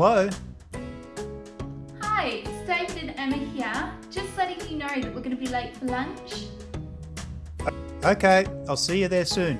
Hello? Hi, it's David and Emma here. Just letting you know that we're going to be late for lunch. Okay, I'll see you there soon.